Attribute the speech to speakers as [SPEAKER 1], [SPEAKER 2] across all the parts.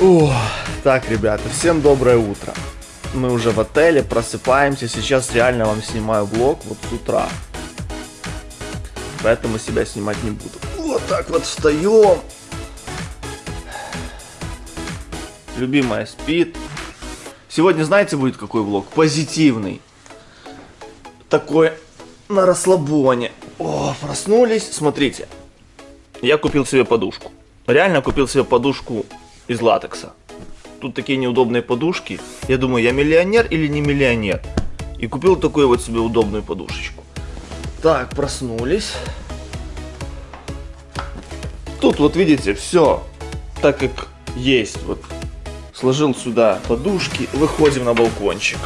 [SPEAKER 1] О, так, ребята, всем доброе утро. Мы уже в отеле, просыпаемся. Сейчас реально вам снимаю влог вот с утра. Поэтому себя снимать не буду. Вот так вот встаем. Любимая спит. Сегодня, знаете, будет какой влог? Позитивный. Такой на расслабоне. О, проснулись. Смотрите. Я купил себе подушку. Реально купил себе подушку из латекса. Тут такие неудобные подушки. Я думаю, я миллионер или не миллионер? И купил такую вот себе удобную подушечку. Так, проснулись. Тут вот видите, все так как есть. Вот сложил сюда подушки, выходим на балкончик.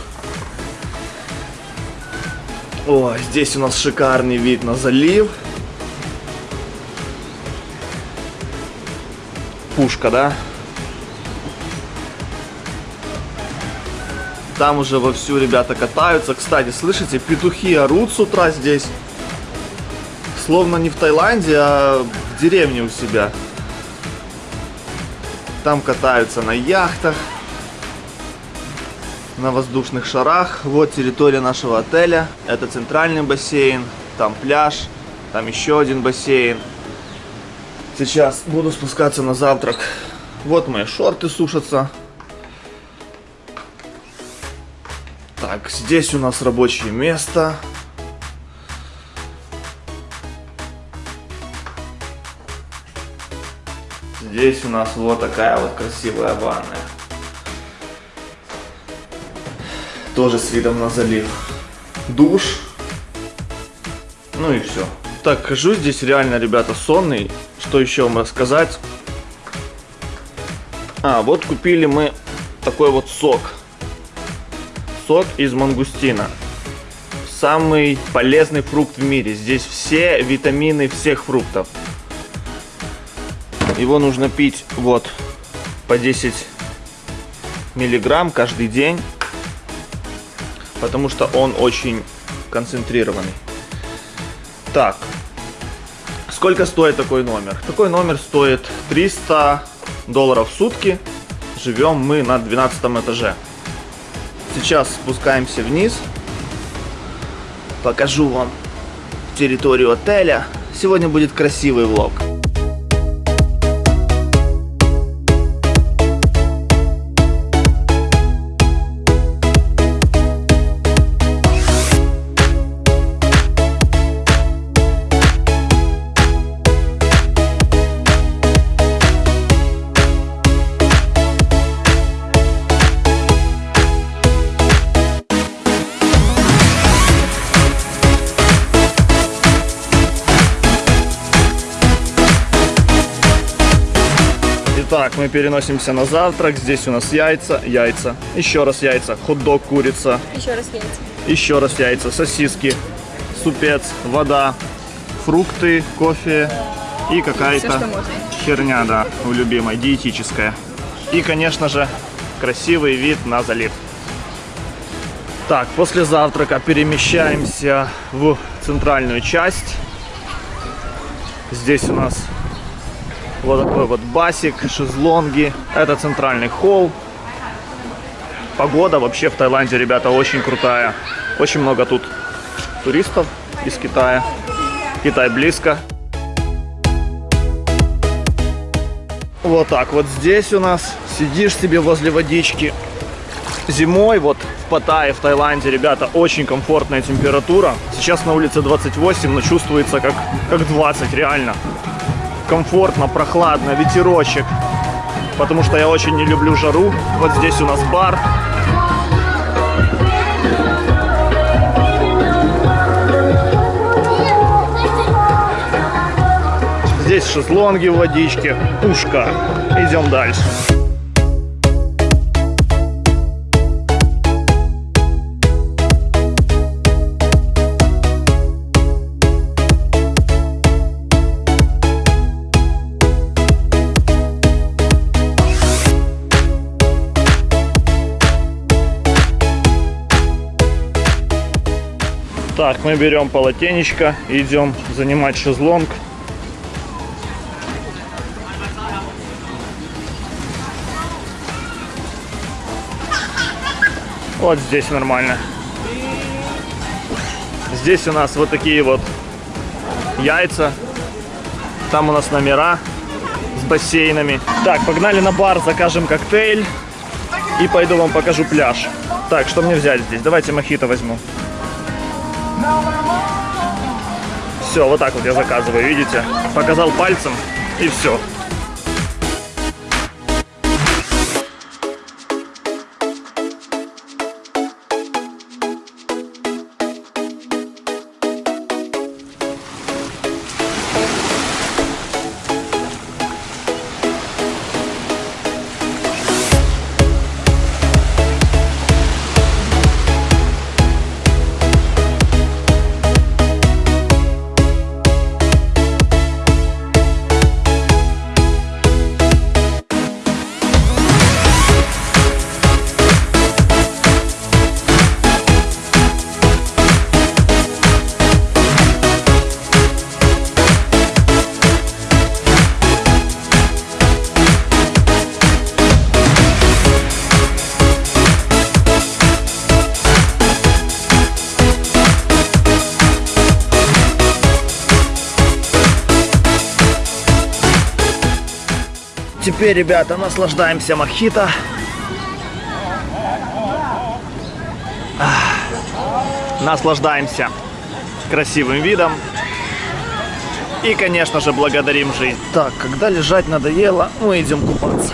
[SPEAKER 1] О, здесь у нас шикарный вид на залив. Пушка, да? Там уже вовсю ребята катаются. Кстати, слышите, петухи орут с утра здесь. Словно не в Таиланде, а в деревне у себя. Там катаются на яхтах, на воздушных шарах. Вот территория нашего отеля. Это центральный бассейн, там пляж, там еще один бассейн. Сейчас буду спускаться на завтрак. Вот мои шорты сушатся. Так, здесь у нас рабочее место. Здесь у нас вот такая вот красивая ванная. Тоже с видом на залив. Душ. Ну и все. Так, хожу здесь реально, ребята, сонный. Что еще вам рассказать? А, вот купили мы такой вот сок. Сок из мангустина. Самый полезный фрукт в мире. Здесь все витамины всех фруктов. Его нужно пить вот по 10 миллиграмм каждый день, потому что он очень концентрированный. Так, сколько стоит такой номер? Такой номер стоит 300 долларов в сутки. Живем мы на 12 этаже. Сейчас спускаемся вниз. Покажу вам территорию отеля. Сегодня будет красивый влог. Так, мы переносимся на завтрак. Здесь у нас яйца, яйца, еще раз яйца, хот-дог, курица.
[SPEAKER 2] Еще раз яйца.
[SPEAKER 1] Еще раз яйца, сосиски, супец, вода, фрукты, кофе и какая-то херня, да, у любимой, диетическая. И, конечно же, красивый вид на залив. Так, после завтрака перемещаемся в центральную часть. Здесь у нас вот такой вот басик, шезлонги. Это центральный холл. Погода вообще в Таиланде, ребята, очень крутая. Очень много тут туристов из Китая. Китай близко. Вот так вот здесь у нас сидишь себе возле водички. Зимой вот в Паттайе, в Таиланде, ребята, очень комфортная температура. Сейчас на улице 28, но чувствуется как, как 20, реально комфортно, прохладно, ветерочек. Потому что я очень не люблю жару. Вот здесь у нас бар. Здесь шезлонги в водичке, пушка. Идем дальше. Так, мы берем полотенечко, идем занимать шезлонг. Вот здесь нормально. Здесь у нас вот такие вот яйца. Там у нас номера с бассейнами. Так, погнали на бар, закажем коктейль. И пойду вам покажу пляж. Так, что мне взять здесь? Давайте мохито возьму. Все, вот так вот я заказываю, видите? Показал пальцем и все. Теперь, ребята, наслаждаемся мохито. Наслаждаемся красивым видом. И, конечно же, благодарим жизнь. Так, когда лежать надоело, мы идем купаться.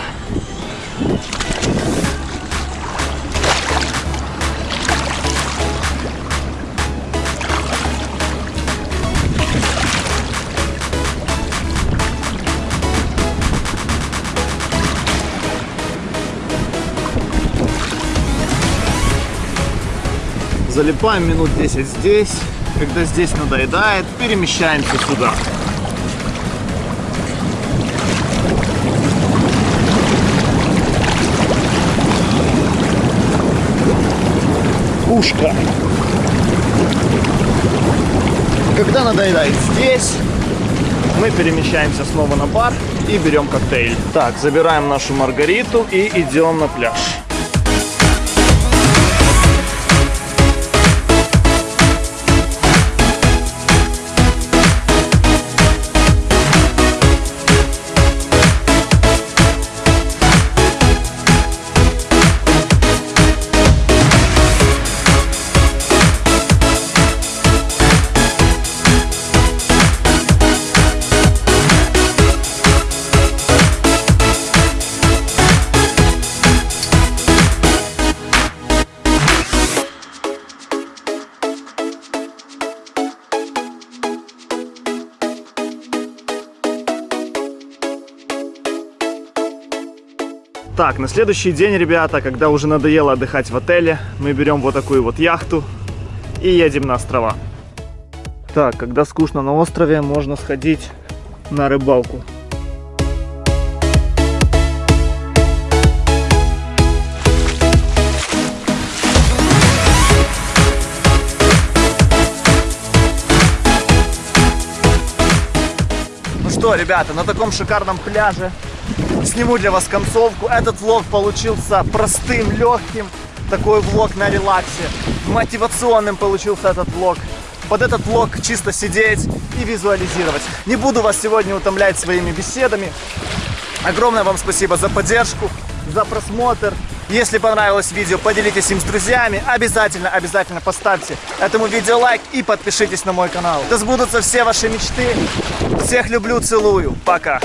[SPEAKER 1] Залипаем минут 10 здесь. Когда здесь надоедает, перемещаемся сюда. Пушка. Когда надоедает здесь, мы перемещаемся снова на бар и берем коктейль. Так, забираем нашу Маргариту и идем на пляж. Так, на следующий день, ребята, когда уже надоело отдыхать в отеле, мы берем вот такую вот яхту и едем на острова. Так, когда скучно на острове, можно сходить на рыбалку. Ну что, ребята, на таком шикарном пляже сниму для вас концовку. Этот влог получился простым, легким. Такой влог на релаксе. Мотивационным получился этот влог. Под этот влог чисто сидеть и визуализировать. Не буду вас сегодня утомлять своими беседами. Огромное вам спасибо за поддержку, за просмотр. Если понравилось видео, поделитесь им с друзьями. Обязательно, обязательно поставьте этому видео лайк и подпишитесь на мой канал. Да сбудутся все ваши мечты. Всех люблю, целую. Пока.